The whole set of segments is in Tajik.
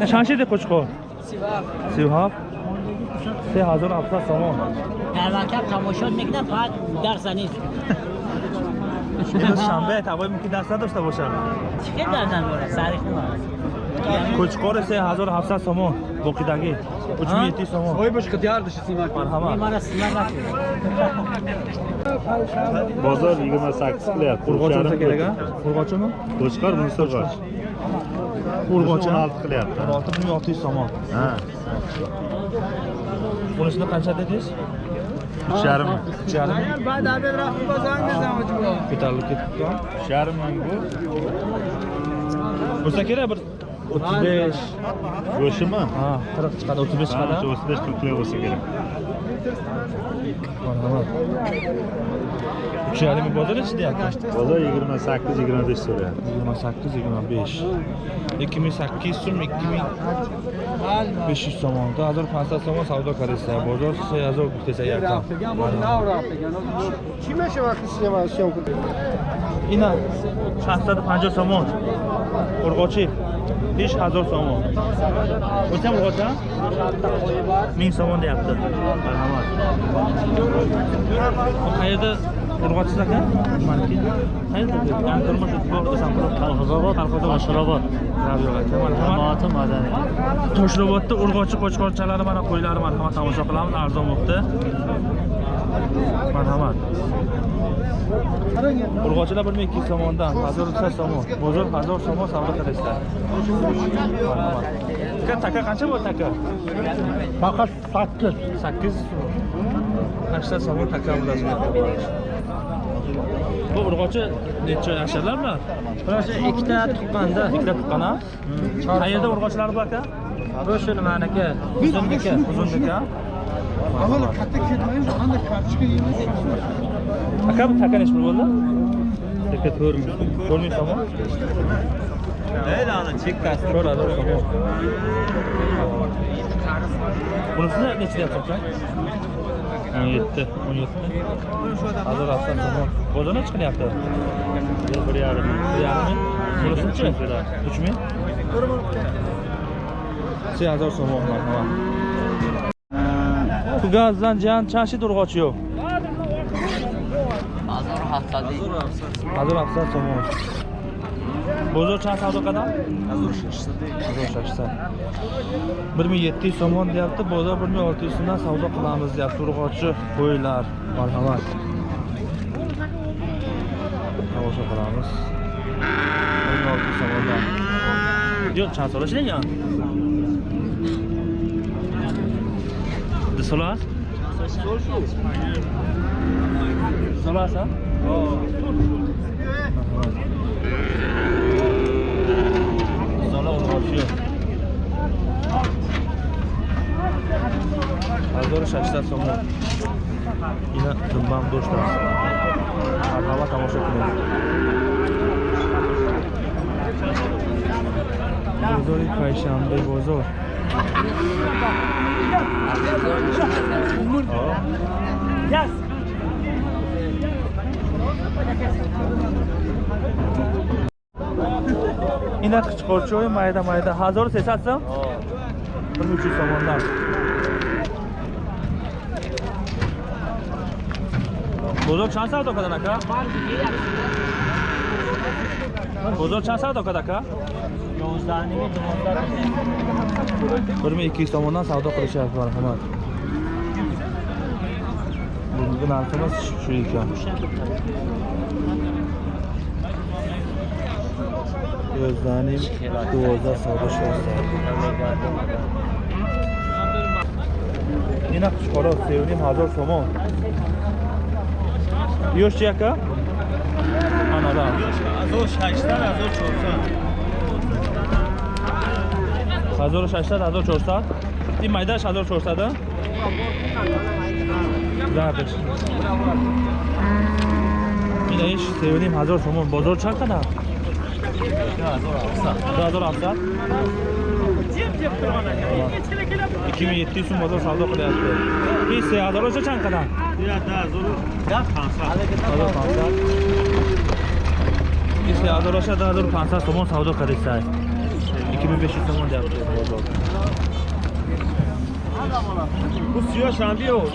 Э, чанд шиди қучқо сиҳафт се ҳазор ҳафтсад сомон дар мактаб тамошод мекунам фақат дарса нест имрӯз шанбе тавои мумкин дарс надошта бошад? Чӣ хел дарс надорад сари хуна кӯчқори се ҳазор ҳафтсад сомон боқидагӣ. Учмиети сомон ой бош қидиар даши симак? Марҳамат. Мара симак бозор 28 лир қурғочун қурғочуну кӯчқар мунсурғоч urg'ochi o'n olti qilyapti. o'n olti ming olti yuz so'm ha. Bunisini qancha dedingiz? Uch yarim uch yarim ko'tarilib ketibdi uch yarim ming bu. Bo'lsa kerak bir o'ttiz besh. Go'shtimi ha qirq chiqadi o'ttiz besh chiqadi. o'ttiz besh qirq kilo bo'lsa kerak Şu halime bozar işte yaklaştı. Bozar 28 25 soruyor. 28 25. 2008 sum 2000 500 somonda 1500 somon savdo karesi bozar 3000 bitese yakın. Kime şey vakti size var şey okul? İna 650 somon. Urgochi 5000 somon. O'sha urgochi 1000 somon deyapti. Marhamat. Bu qayerda urg'ochisiz aka Mashhurobod. yo'q aka marhamat madaniy. toshrobodda urg'ochi qo'chqorchalari mana qo'ylari marhamat tomosha qilamiz arzon bo'libdi. Marhamat urg'ochilar bir ming ikki yuz so'mondan uchta so'mon. Bozor hazor so'mon savdo qilasizlar marhamat aka taka qancha bo'ldi taka? Faqat 8. sakkiz. Sakson so'mon taka bu urg'ochi necha yasharlarmi urg'ochi ikkita tuqqanda ikkita tuqqan a hmm. qayerda urg'ochlari bu aka? Bu shu nimaniki uzunniki uzunniki avval katta ketmang qanday kartoshka yeymiz aka bu taka nechta bo'ldi? Taka to'rt ming to'rt ming so'm Değil ana chekkasi to'rt ming so'm bunisini nechida yapsan 17 17. Hazır alsan tamam. Boza ne çıkıyaptı? 1 yarim. 1 yarim. Burası uç mu? Uç mu? Şey hazır soğuk mu? Tamam. Bu gazdan can çarşı doğru kaçıyor. Hazır hafsadi. Hazır hafsadi soğuk. Bozor chan savdo qadam hozir shashta bir ming yetti yuz so'mon deyapti. Bozor bir ming olti yuz so'mdan savdo qilamiz deyapti. Urg'ochi qo'ylar marhamat. Tomosha qilamiz. Bir ming olti yuz so'mondan. Yo'q chan so'rashlangan so'las so'las a zola urg'ochi yo'q hazor shashtat so'm ina dumbam go'sht marhamat tomosha qiling bozori payshanba bozor Yes. اینا قیچقارچی های مایده مایده هزار و سیصد سم؟ bir uch yuz so'mondan bozor chand savdo qiladi aka bozor chand savdo qiladi aka Yozdanimi, dumondanimi. bir ming ikki yuz tomondan savdo qilishyapti marhamat bugungi narximiz shu ekan ёздаҳ ним дувоздаҳ сода шонздаҳ ина қушқоро сеюним ҳазор сомон. Ёш яка? Анада. Ҳазор шашсад ҳазор чорсад. Ҳазору шашсад ҳазор чорсад? Ин майдаш ҳазор чорсад а? Зардаш инаиш сеюним ҳазор сомон. Бозор чанд қадар Zor alsa. İki mi yetti sun bazar savdo qilyapti. Besh hazar o'sha chanqadan. Da, zo'r. Da, 500. 500 hazar o'sha da, 500 so'm savdo qilsak. 2500 so'm deyapti bozor. Bu suya şampiyon.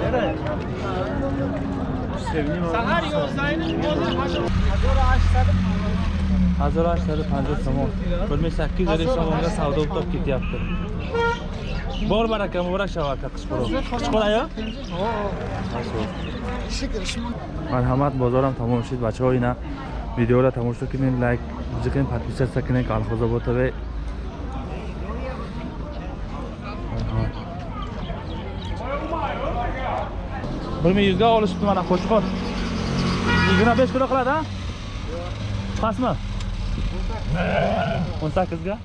Nereye? Ҳаштсаду панҷоҳ сомон билмай саккиз ҳазор сомонга савдо ӯтоб кетяпти бор барака муборак шавад ка қишқуро қишқурая марҳамат бозорам тамом шид бачаҳо ина видеоро тамошо кунед лайк бузикунед подписатсия кунед калхозоботове bir ming yuzga olishibdi mana qo'chqor yigirma besh kilo qiladi a pastmi? O'n sakkizga.